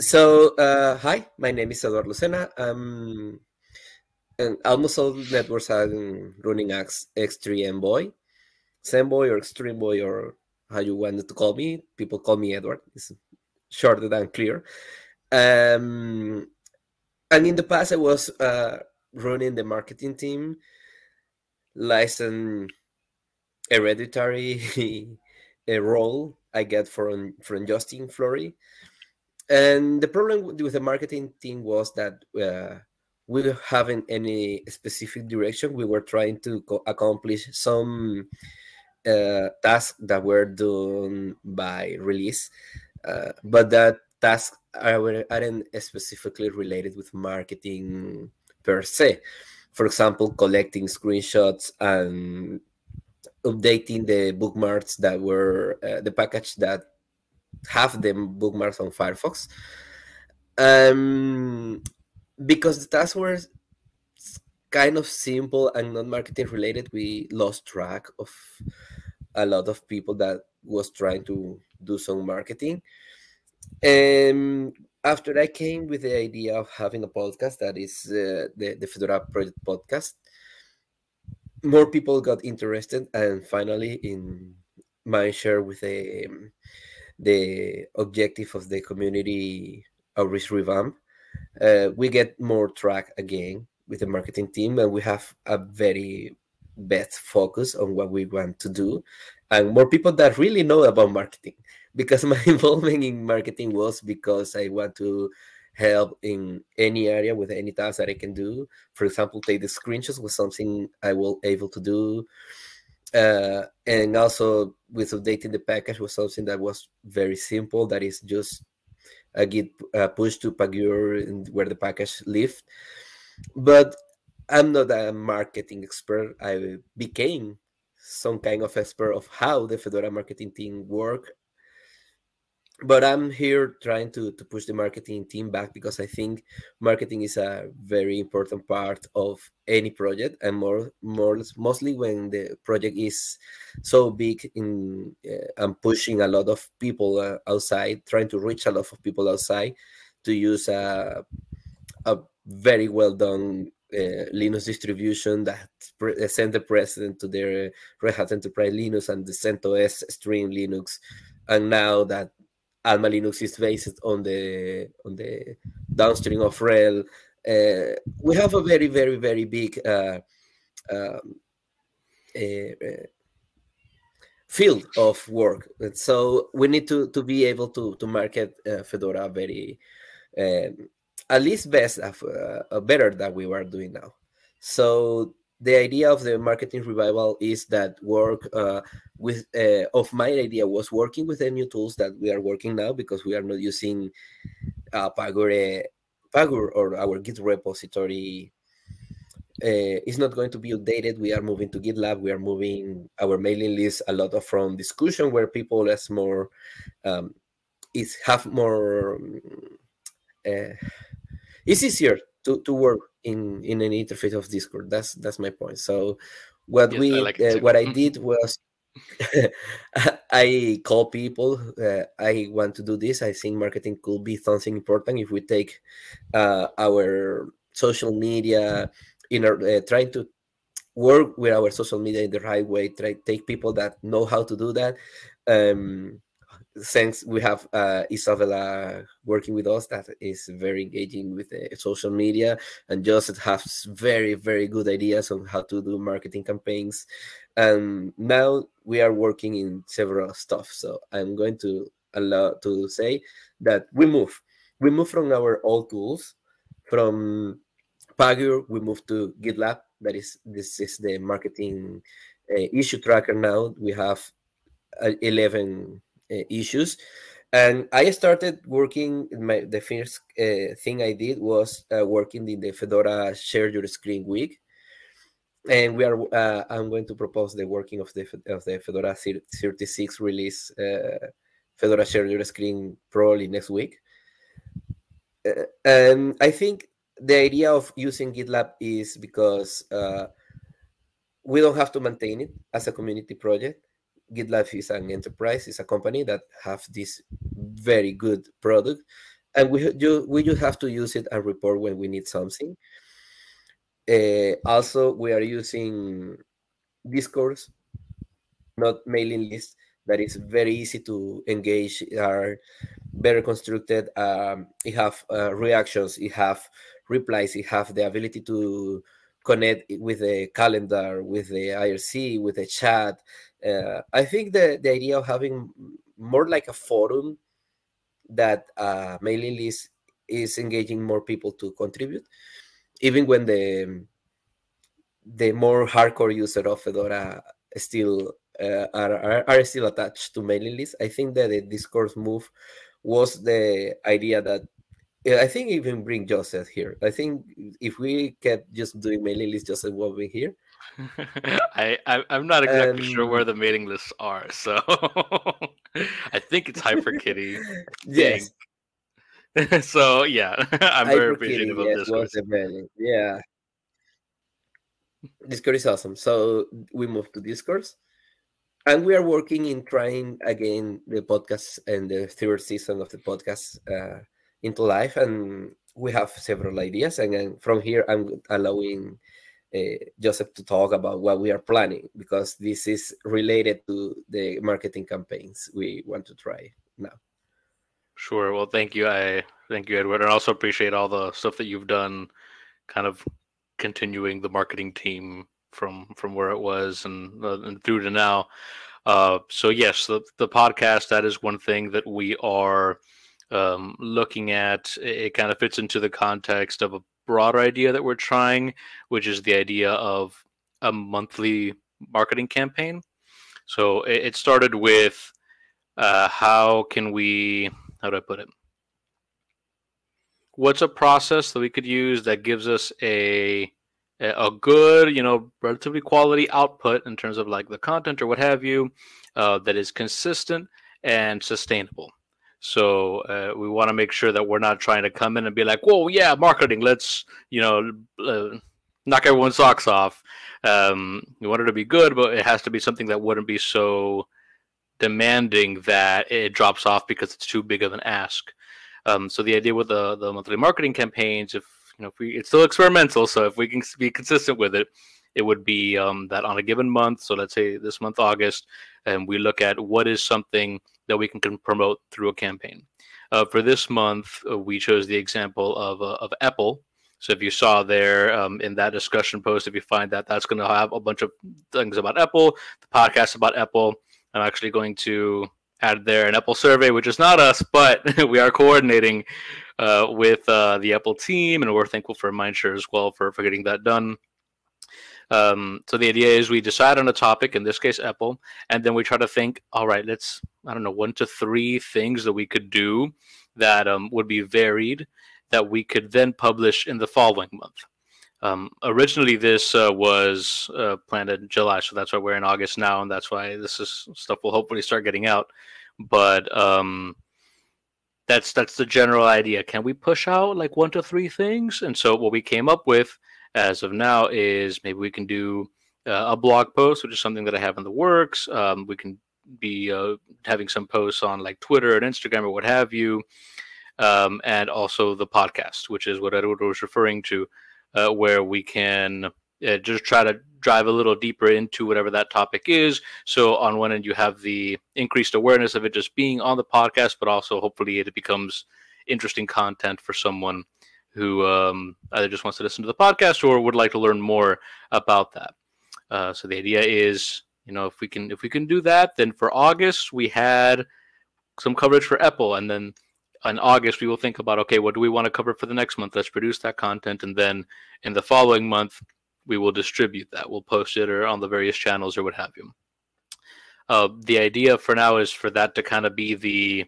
So, uh, hi, my name is Eduardo Lucena. Um, and almost all networks are running X, X3 Envoy, Zenboy or Extreme Boy or how you wanted to call me. People call me Edward. It's shorter than clear. Um, and in the past, I was uh, running the marketing team, license hereditary role I get from from Justin Flory. And the problem with the marketing team was that uh, we having any specific direction. We were trying to co- accomplish some uh, tasks that were done by release, uh, but that tasks are, aren't specifically related with marketing per se. For example, collecting screenshots and updating the bookmarks that were uh, the package that have the bookmarks on Firefox. Um, because the tasks were kind of simple and not marketing related, we lost track of a lot of people that was trying to do some marketing. And after I came with the idea of having a podcast that is uh, the, the Fedora Project podcast, more people got interested and finally in my share with the the objective of the community outreach revamp uh, we get more track again with the marketing team and we have a very best focus on what we want to do and more people that really know about marketing because my involvement in marketing was because i want to help in any area with any task that I can do. For example, take the screenshots was something I will able to do. Uh, and also with updating the package was something that was very simple. That is just a git uh, push to Pagure and where the package lived. But I'm not a marketing expert. I became some kind of expert of how the Fedora marketing team work but i'm here trying to to push the marketing team back because i think marketing is a very important part of any project and more more mostly when the project is so big in uh, and pushing a lot of people uh, outside trying to reach a lot of people outside to use a, a very well done uh, Linux distribution that pre- sent the president to their Red Hat Enterprise Linux and the CentOS Stream Linux, and now that Alma Linux is based on the on the downstream of RHEL. Uh, we have a very very very big uh, um, uh, field of work, and so we need to to be able to to market uh, Fedora very um, at least best uh, better than we were doing now. So the idea of the marketing revival is that work uh, with uh, of my idea was working with the new tools that we are working now because we are not using uh, Pagure, Pagure or our Git repository. Uh, it's not going to be updated. We are moving to GitLab. We are moving our mailing list a lot of from discussion where people is more um, is have more. Uh, it's easier to, to work in in an interface of Discourse. That's that's my point. So what yes, we I like uh, what I did was I call people. Uh, I want to do this. I think marketing could be something important if we take uh, our social media in our, uh, trying to work with our social media in the right way. Try take people that know how to do that. Um, thanks we have uh, Isabella working with us that is very engaging with uh, social media and Joseph has very very good ideas on how to do marketing campaigns. And now we are working in several stuff so I'm going to allow to say that we move. We move from our old tools from Pagure we move to GitLab that is this is the marketing uh, issue tracker now. We have uh, 11 uh, issues. And i started working my the first uh, thing i did was uh, working in the fedora share your screen week. And we are uh, i'm going to propose the working of the of the fedora 36 release uh, fedora share your screen probably next week. Uh, and i think the idea of using gitlab is because we don't have to maintain it as a community project GitLab is an enterprise, is a company that have this very good product, and we ju- we just have to use it and report when we need something. Uh, also, we are using discourse, not mailing list, That is very easy to engage. Are better constructed. Um, it have uh, reactions. It have replies. It have the ability to connect with the calendar, with the IRC, with the chat. Uh, I think the, the idea of having more like a forum that uh, mailing list is engaging more people to contribute, even when the the more hardcore user of Fedora still uh, are, are, still attached to mailing lists. I think that the discourse move was the idea that I think even bring Joseph here. I think if we kept just doing mailing lists, Joseph will be here. I, I am not exactly um, sure where the mailing lists are, so I think it's HyperKitty. yes. so yeah, I'm very appreciative of yes, this. Yeah. Discourse is awesome. So we moved to Discourse and we are working in trying again the podcast and the third season of the podcast uh, into life and we have several ideas and then from here i'm allowing uh, joseph to talk about what we are planning because this is related to the marketing campaigns we want to try now sure well thank you i thank you edward and also appreciate all the stuff that you've done kind of continuing the marketing team from from where it was and, uh, and through to now. Uh, so yes, the the podcast that is one thing that we are um, looking at. It kind of fits into the context of a broader idea that we're trying, which is the idea of a monthly marketing campaign. So it, it started with uh, how can we how do I put it? What's a process that we could use that gives us a a good, you know, relatively quality output in terms of like the content or what have you, uh, that is consistent and sustainable. So uh, we want to make sure that we're not trying to come in and be like, "Whoa, yeah, marketing, let's you know uh, knock everyone's socks off." Um, we want it to be good, but it has to be something that wouldn't be so demanding that it drops off because it's too big of an ask. Um, so the idea with the the monthly marketing campaigns, if you know, if we it's still experimental, so if we can be consistent with it, it would be um, that on a given month. So let's say this month, August, and we look at what is something that we can, can promote through a campaign. Uh, for this month, uh, we chose the example of uh, of EPEL. So if you saw there um, in that discussion post, if you find that, that's going to have a bunch of things about EPEL, the podcast about EPEL. I'm actually going to add there an EPEL survey, which is not us, but we are coordinating uh, with uh, the EPEL team, and we're thankful for Mindshare as well for, for getting that done. Um, so the idea is we decide on a topic, in this case, EPEL, and then we try to think, all right, let's, I don't know, one to three things that we could do that um, would be varied that we could then publish in the following month. Um, originally, this uh, was uh, planned in July, so that's why we're in August now, and that's why this is stuff will hopefully start getting out. But um, that's that's the general idea. Can we push out like one to three things? And so what we came up with as of now is maybe we can do uh, a blog post, which is something that I have in the works. Um, we can be uh, having some posts on like Twitter and Instagram or what have you, um, and also the podcast, which is what Edward was referring to, uh, where we can uh, just try to drive a little deeper into whatever that topic is. So on one end, you have the increased awareness of it just being on the podcast, but also hopefully it becomes interesting content for someone who um, either just wants to listen to the podcast or would like to learn more about that. Uh, so the idea is, you know, if we can if we can do that, then for August we had some coverage for EPEL, and then in August we will think about okay, what do we want to cover for the next month? Let's produce that content, and then in the following month we will distribute that. We'll post it or on the various channels or what have you. Uh, the idea for now is for that to kind of be the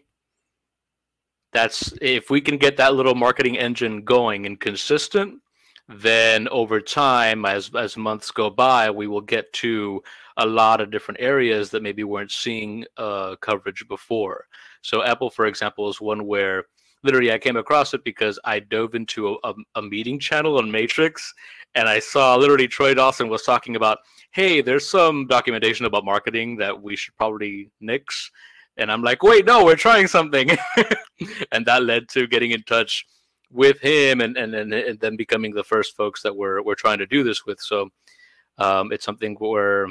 that's if we can get that little marketing engine going and consistent then over time as as months go by we will get to a lot of different areas that maybe weren't seeing uh, coverage before so EPEL for example is one where literally I came across it because I dove into a, a, a, meeting channel on Matrix and I saw literally Troy Dawson was talking about, hey, there's some documentation about marketing that we should probably nix. And I'm like, wait, no, we're trying something. and that led to getting in touch with him and, and, and, and then becoming the first folks that we're, we're trying to do this with. So um, it's something we're,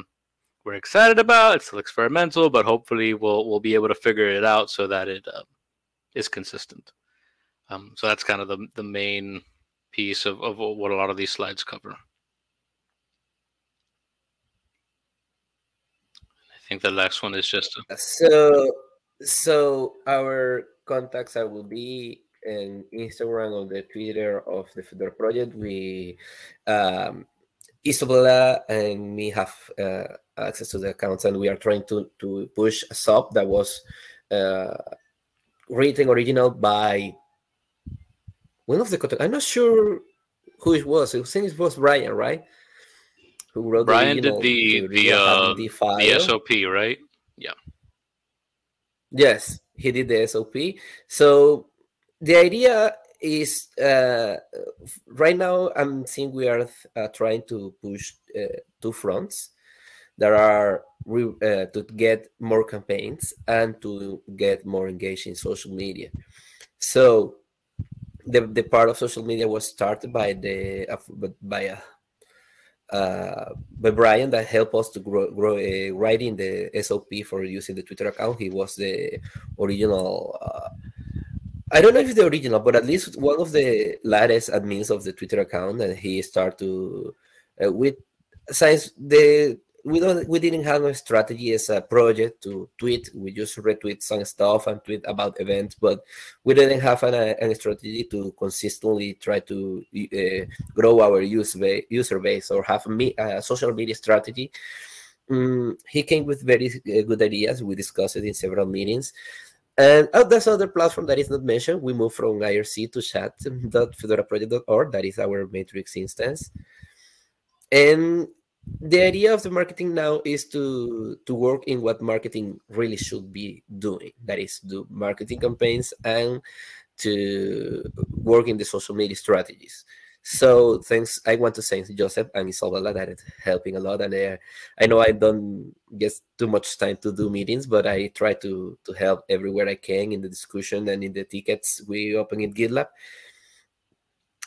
we're excited about. It's still experimental, but hopefully we'll, we'll be able to figure it out so that it uh, is consistent. Um, so that's kind of the, the main piece of, of what a lot of these slides cover. Think the last one is just a... so so our contacts I will be in Instagram or the Twitter of the Fedora project. We um, Isabella and me have uh, access to the accounts, and we are trying to to push a sub that was uh, written original by one of the I'm not sure who it was. I think it was Brian, right? Who wrote Brian the original, did the the, uh, the, the SOP, right? Yeah. Yes, he did the SOP. So the idea is uh, right now I'm seeing we are uh, trying to push uh, two fronts. There are uh, to get more campaigns and to get more engaged in social media. So the, the part of social media was started by the uh, by a uh, by Brian that helped us to grow, grow uh, writing the SOP for using the Twitter account. He was the original. Uh, I don't know if the original, but at least one of the latest admins of the Twitter account, and he started to uh, with since the we don't we didn't have a strategy as a project to tweet we just retweet some stuff and tweet about events but we didn't have an, a, strategy to consistently try to uh, grow our user base, user base or have me, a social media strategy um, he came with very uh, good ideas we discussed it in several meetings and oh, that's another platform that is not mentioned. We moved from IRC to chat.fedoraproject.org. That is our matrix instance. And the idea of the marketing now is to to work in what marketing really should be doing. That is do marketing campaigns and to work in the social media strategies. So thanks i want to thank joseph and isabella that is helping a lot and uh, i know i don't get too much time to do meetings but i try to to help everywhere i can in the discussion and in the tickets we open in gitlab.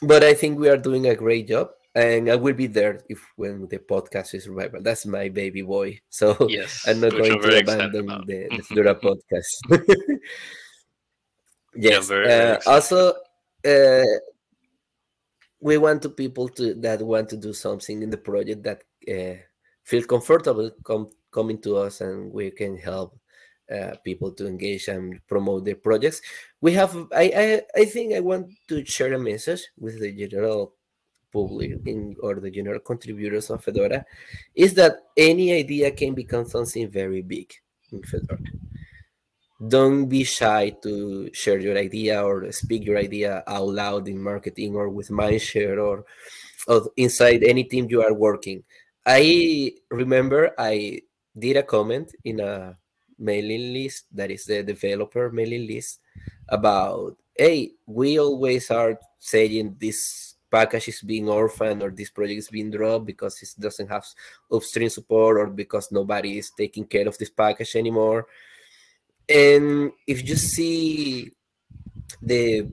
But i think we are doing a great job and I will be there if when the podcast is revival. That's my baby boy. So yes, I'm not going to abandon the, the Fedora podcast. yes. Yeah, uh, also, uh, we want to people to that want to do something in the project that uh, feel comfortable com- coming to us, and we can help uh, people to engage and promote their projects. We have, I, I, I think I want to share a message with the general public in, or the general contributors of Fedora is that any idea can become something very big in Fedora. Don't be shy to share your idea or speak your idea out loud in marketing or with Mindshare or, or inside any team you are working. I remember I did a comment in a mailing list that is the developer mailing list about hey we always are saying this package is being orphaned or this project is being dropped because it doesn't have upstream support or because nobody is taking care of this package anymore. And if you see the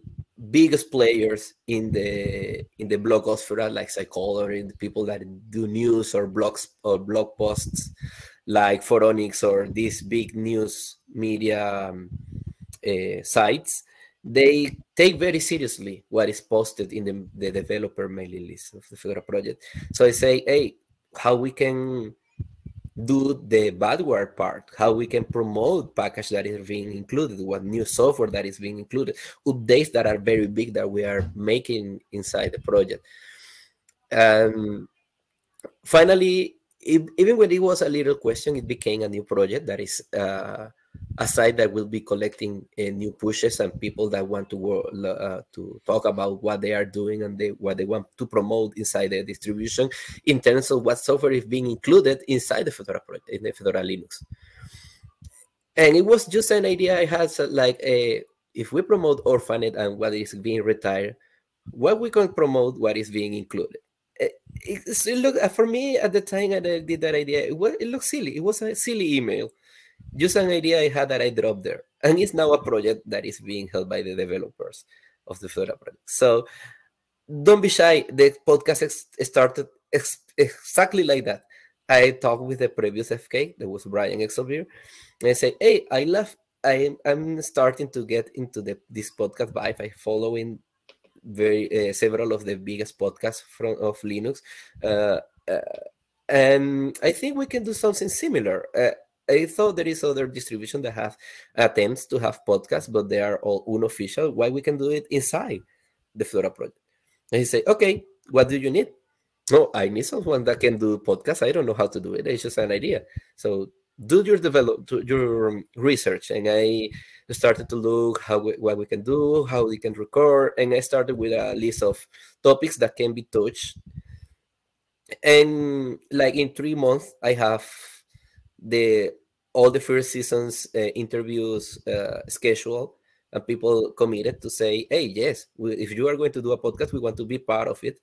biggest players in the in the blogosphere like Psychology the people that do news or blogs or blog posts like Phoronix or these big news media um, uh, sites they take very seriously what is posted in the, the developer mailing list of the Fedora project. So I say, hey, how we can do the badware part, how we can promote package that is being included, what new software that is being included, updates that are very big that we are making inside the project. And finally, even when it was a little question, it became a new project that is uh, a site that will be collecting uh, new pushes and people that want to uh, to talk about what they are doing and they, what they want to promote inside the distribution in terms of what software is being included inside the Fedora project in the Fedora Linux. And it was just an idea I had so like a, uh, if we promote Orphanet and what is being retired, what we can promote what is being included. It, it, it look for me at the time I did that idea. It, it looked silly. It was a silly email just an idea I had that I dropped there, and it's now a project that is being held by the developers of the Fedora project. So don't be shy. The podcast started ex- exactly like that. I talked with the previous FK, that was Brian Exelbierd, and I say, "Hey, I love. I I'm starting to get into the this podcast vibe. I'm following very uh, several of the biggest podcasts from of Linux, uh, uh, and I think we can do something similar. I thought there is other distribution that have attempts to have podcasts, but they are all unofficial. Why we can do it inside the Fedora project? And he say, okay, what do you need? No, I need someone that can do podcasts. I don't know how to do it. It's just an idea. So do your develop do your research and i started to look how we, what we can do how we can record and i started with a list of topics that can be touched and like in three months i have the all the first seasons uh, interviews uh, schedule and people committed to say hey yes we, if you are going to do a podcast we want to be part of it.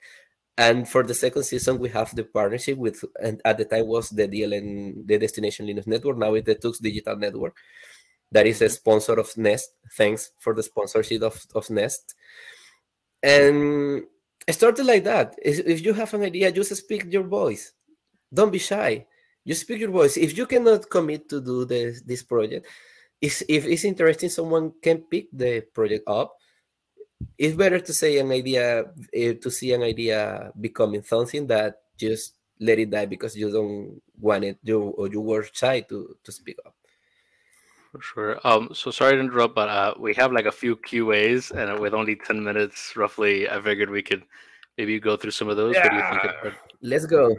And for the second season we have the partnership with and at the time was the dln the destination linux network. Now it's the tux digital network. That is a sponsor of nest. Thanks for the sponsorship of, of nest. And it started like that. If you have an idea just speak your voice. Don't be shy you speak your voice. If you cannot commit to do this this project if, if it's interesting someone can pick the project up. It's better to say an idea uh, to see an idea becoming something that just let it die because you don't want it you or you were shy to to speak up. For sure. Um so sorry to interrupt but uh we have like a few qas and with only 10 minutes roughly i figured we could maybe go through some of those. Yeah. what do you think let's go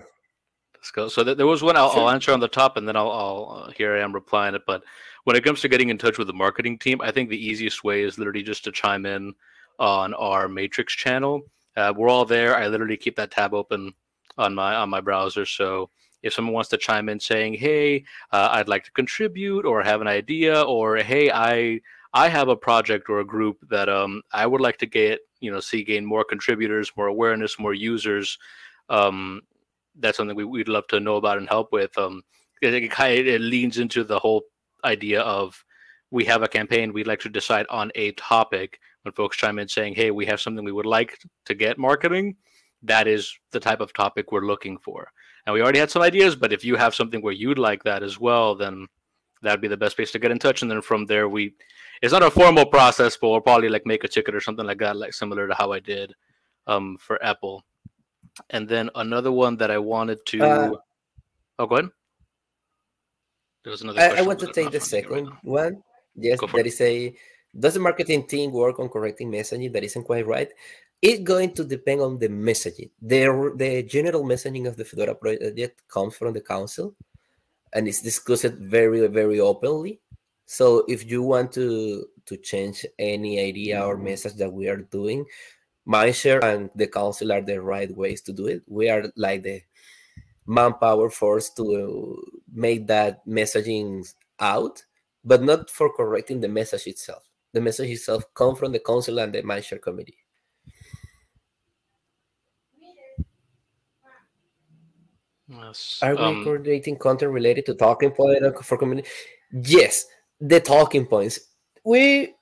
go so there was one I'll, sure. I'll, answer on the top and then i'll, I'll uh, here i am replying it but when it comes to getting in touch with the marketing team i think the easiest way is literally just to chime in on our Matrix channel. Uh, we're all there. I literally keep that tab open on my on my browser. So if someone wants to chime in saying, "Hey, uh, I'd like to contribute," or have an idea, or "Hey, I I have a project or a group that um I would like to get you know see gain more contributors, more awareness, more users," um, that's something we, would love to know about and help with. Um, it, it, it leans into the whole idea of we have a campaign. We'd like to decide on a topic when folks chime in saying, "Hey, we have something we would like to get marketing," that is the type of topic we're looking for. And we already had some ideas, but if you have something where you'd like that as well, then that'd be the best place to get in touch. And then from there, we it's not a formal process, but we'll probably like make a ticket or something like that, like similar to how I did um, for EPEL. And then another one that I wanted to. Uh, oh, go ahead. There was another. I, I want to take the second right one. Yes, there is a does the marketing team work on correcting messaging that isn't quite right? It's going to depend on the messaging. The, the general messaging of the Fedora project comes from the council and it's discussed very, very openly. So if you want to, to change any idea or message that we are doing, Mindshare and the council are the right ways to do it. We are like the manpower force to make that messaging out, but not for correcting the message itself the message itself come from the council and the Mindshare committee. Yes. Are we um, coordinating content related to talking point for community? Yes, the talking points. We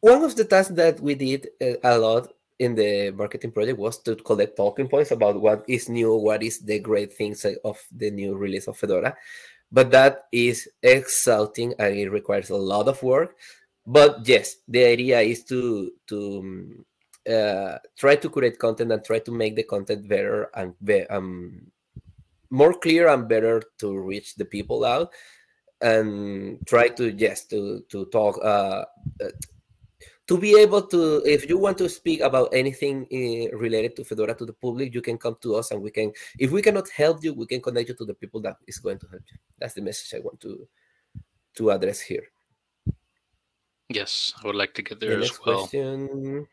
one of the tasks that we did uh, a lot in the marketing project was to collect talking points about what is new, what is the great things of the new release of Fedora. But that is exhausting and it requires a lot of work but yes the idea is to to um, uh, try to create content and try to make the content better and be, um, more clear and better to reach the people out and try to yes to to talk uh, uh, to be able to if you want to speak about anything uh, related to fedora to the public you can come to us and we can if we cannot help you we can connect you to the people that is going to help you that's the message i want to to address here Yes, I would like to get there the as well. Question.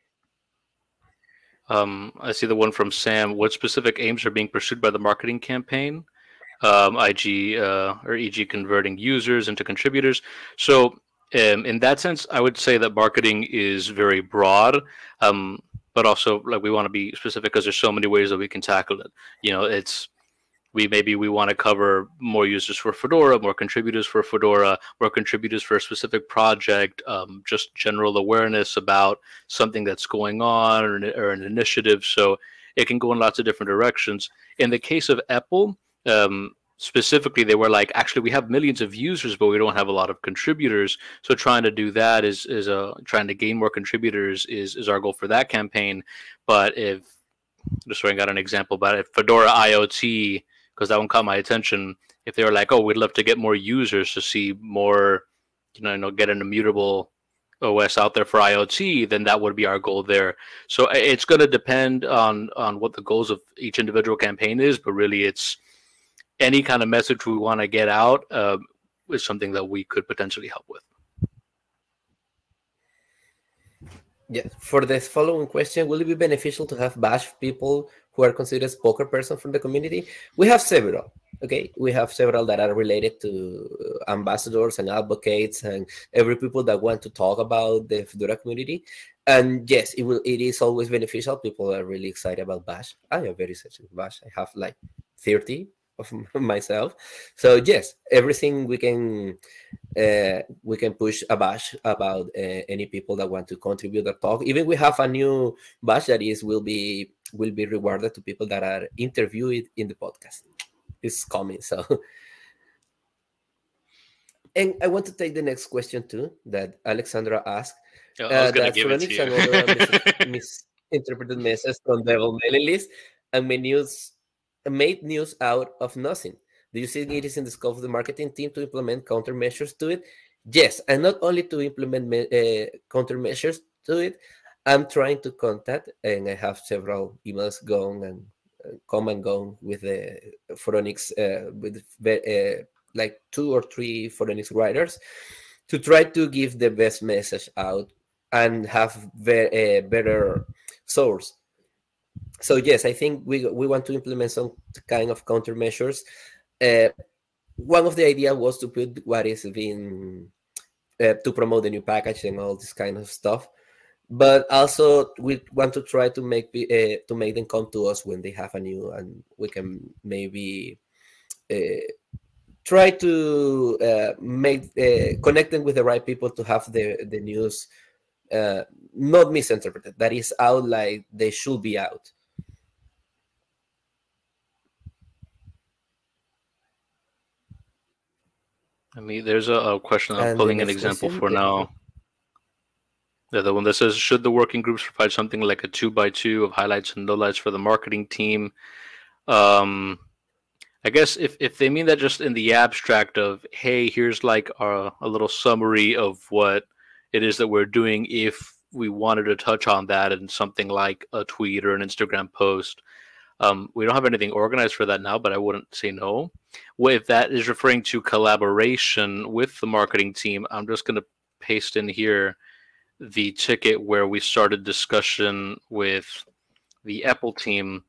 Um, I see the one from Sam. What specific aims are being pursued by the marketing campaign? Um, IG uh, or EG converting users into contributors. So, um, in that sense, I would say that marketing is very broad, um, but also like we want to be specific because there's so many ways that we can tackle it. You know, it's we maybe we want to cover more users for Fedora, more contributors for Fedora, more contributors for a specific project, um, just general awareness about something that's going on or an, or an, initiative. So it can go in lots of different directions. In the case of EPEL, um, specifically they were like actually we have millions of users but we don't have a lot of contributors so trying to do that is is uh, trying to gain more contributors is is our goal for that campaign but if just throwing out an example about it fedora iot because that one caught my attention if they were like oh we'd love to get more users to see more you know, you know get an immutable OS out there for IoT, then that would be our goal there. So it's going to depend on on what the goals of each individual campaign is, but really it's any kind of message we want to get out uh, is something that we could potentially help with. Yes. For the following question, will it be beneficial to have bash people who are considered poker person from the community? We have several. Okay, we have several that are related to ambassadors and advocates and every people that want to talk about the Fedora community. And yes, it will. It is always beneficial. People are really excited about Bash. I am very excited about Bash. I have like 30 of myself. So yes, everything we can uh, we can push a bash about uh, any people that want to contribute or talk. Even we have a new bash that is will be will be rewarded to people that are interviewed in the podcast. It's coming. So. And I want to take the next question too that Alexandra asked. Oh, uh, that Phoronix and other misinterpreted message from devel mailing list and menus made news out of nothing. Do you think it is in the scope of the marketing team to implement countermeasures to it? Yes, and not only to implement uh, countermeasures to it, I'm trying to contact, and I have several emails going and uh, come and go with the Phoronix, uh, with uh, like two or three Phoronix writers to try to give the best message out and have a better source so yes, I think we we want to implement some kind of countermeasures. Uh, one of the idea was to put what is being uh, to promote the new package and all this kind of stuff, but also we want to try to make uh, to make them come to us when they have a new, and we can maybe uh, try to uh, make uh, connect them with the right people to have the the news not misinterpreted. That is out like they should be out I mean, there's a, a question I'm and pulling an example for now. Yeah, the one that says, should the working groups provide something like a two by two of highlights and lowlights for the marketing team? Um, I guess if, if they mean that just in the abstract of, hey, here's like a, a little summary of what it is that we're doing if we wanted to touch on that in something like a tweet or an Instagram post, um, we don't have anything organized for that now, but I wouldn't say no. If that is referring to collaboration with the marketing team, I'm just going to paste in here the ticket where we started discussion with the EPEL team.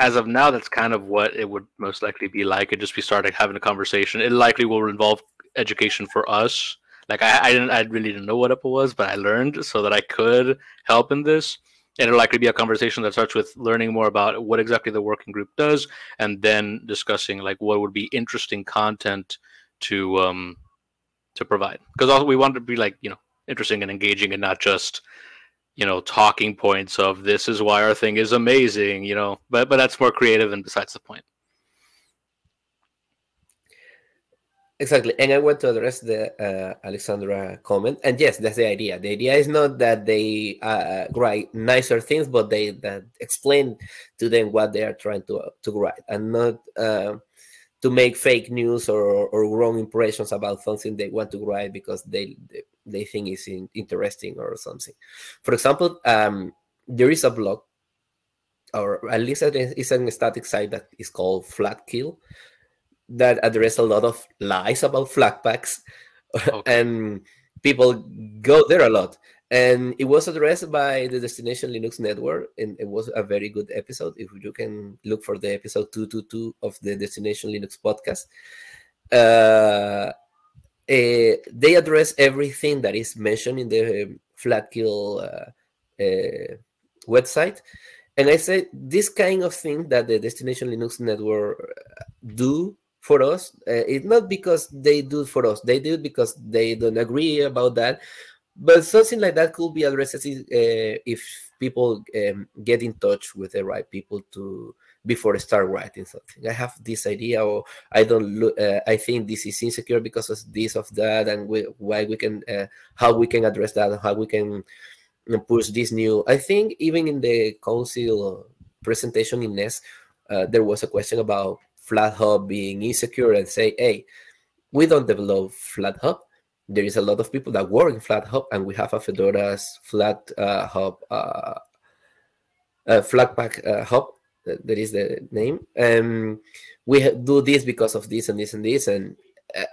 As of now, that's kind of what it would most likely be like. It just be starting having a conversation. It likely will involve education for us. Like I, I didn't, I really didn't know what EPEL was, but I learned so that I could help in this it'll likely be a conversation that starts with learning more about what exactly the working group does and then discussing like what would be interesting content to um to provide. Because also we want to be like you know interesting and engaging and not just you know talking points of this is why our thing is amazing you know? But but that's more creative and besides the point Exactly, and I want to address the uh, Alexandra comment. And yes, that's the idea. The idea is not that they uh, write nicer things, but they that explain to them what they are trying to to write, and not uh, to make fake news or, or wrong impressions about something they want to write because they they, think is in, interesting or something. For example, um, there is a blog, or at least it's a static site that is called Flatkill that address a lot of lies about Flatpaks, okay. and people go there a lot. And it was addressed by the Destination Linux Network, and it was a very good episode. If you can look for the episode 222 of the Destination Linux podcast, uh, uh, they address everything that is mentioned in the Flatkill uh, uh, website And I say this kind of thing that the Destination Linux Network do for us, uh, it's not because they do for us. They do it because they don't agree about that. But something like that could be addressed uh, if people um, get in touch with the right people to before start writing something. I have this idea, or I don't look. Uh, I think this is insecure because of this of that, and we, why we can, uh, how we can address that, how we can push this new. I think even in the council presentation in NES, uh, there was a question about FlatHub being insecure and say, hey, we don't develop FlatHub. There is a lot of people that work in FlatHub, and we have a Fedora's Flat uh, Hub, uh, uh, Flatpak uh, Hub. That is the name. Um, we do this because of this and this and this, and uh,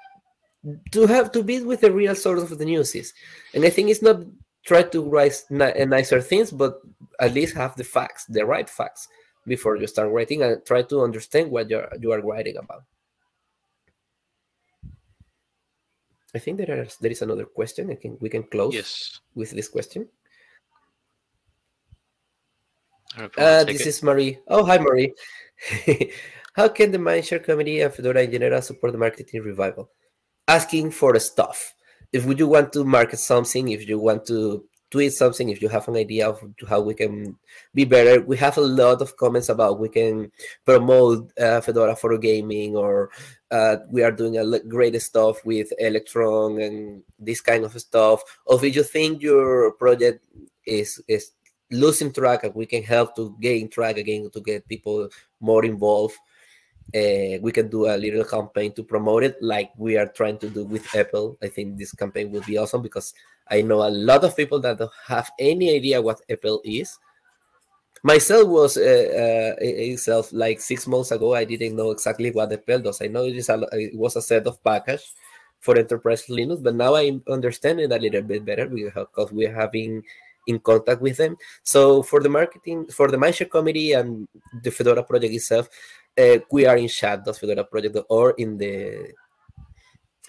to have to be with the real source of the news is. And I think it's not try to write nicer things, but at least have the facts, the right facts before you start writing and try to understand what you're, you are writing about. I think there is there is another question. I think we can close yes. with this question. Uh, this it. is Marie. Oh, hi, Marie. How can the Mindshare community and Fedora in general support the marketing revival? Asking for stuff. If you want to market something, if you want to tweet something if you have an idea of how we can be better. We have a lot of comments about we can promote uh, Fedora for gaming or uh, we are doing a great stuff with Electron and this kind of stuff. Or if you think your project is is losing track and we can help to gain track again to get people more involved. Uh, we can do a little campaign to promote it like we are trying to do with EPEL. I think this campaign will be awesome because I know a lot of people that don't have any idea what EPEL is. Myself was uh, uh, itself like six months ago. I didn't know exactly what EPEL does. I know it is a, it was a set of package for enterprise Linux, but now I understand it a little bit better because we're having in contact with them. So for the marketing, for the Mindshare committee and the Fedora project itself, uh, we are in chat.fedora project or in the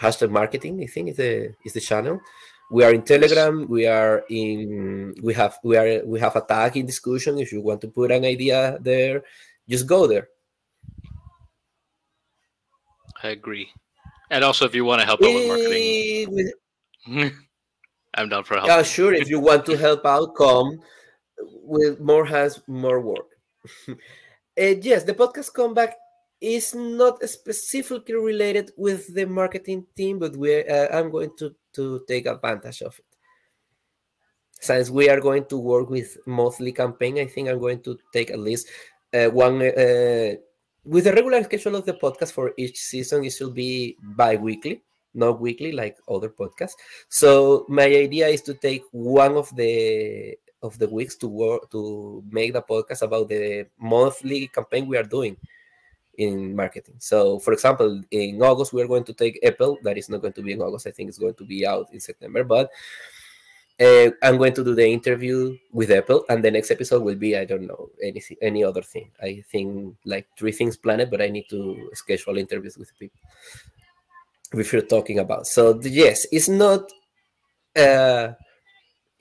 hashtag marketing, I think is the is the channel. We are in telegram we are in we have we are we have a tag in discussion. If you want to put an idea there just go there. I agree. And also if you want to help out with marketing. With... i'm down for help. Yeah sure if you want to help out come. With more has more work uh, yes the podcast comeback is not specifically related with the marketing team, but we uh, I'm going to to take advantage of it. Since we are going to work with monthly campaign, I think I'm going to take at least uh, one uh, with the regular schedule of the podcast for each season. It should be bi-weekly, not weekly like other podcasts. So my idea is to take one of the of the weeks to work to make the podcast about the monthly campaign we are doing in marketing. So, for example, in August, we are going to take EPEL. That is not going to be in August. I think it's going to be out in September. But uh, I'm going to do the interview with EPEL, and the next episode will be I don't know anything, any other thing. I think like three things planned, but I need to schedule interviews with people which you're talking about. So yes, it's not uh,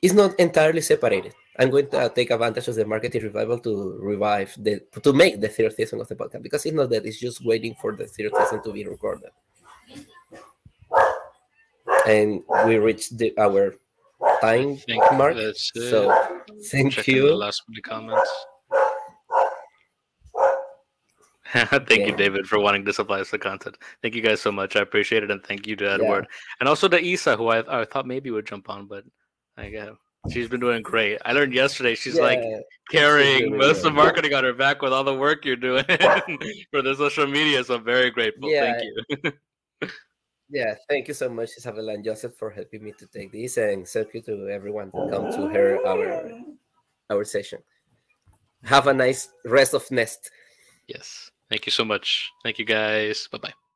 it's not entirely separated. I'm going to take advantage of the marketing revival to revive the to make the third season of the podcast because it's not that it's just waiting for the third season to be recorded. And we reached the, our time thank mark. So thank Checking you. The last minute comments. thank yeah. you, David, for wanting to supply us the content. Thank you guys so much. I appreciate it, and thank you to Edward, yeah. and also to Isa, who I, I thought maybe would jump on, but I guess She's been doing great. I learned yesterday she's yeah, like carrying most of marketing on her back with all the work you're doing for the social media. So I'm very grateful. Yeah. Thank you. yeah, thank you so much, Isabella and Joseph, for helping me to take this, and thank you to everyone to come to her our our session. Have a nice rest of nest. Yes. Thank you so much. Thank you guys. Bye bye.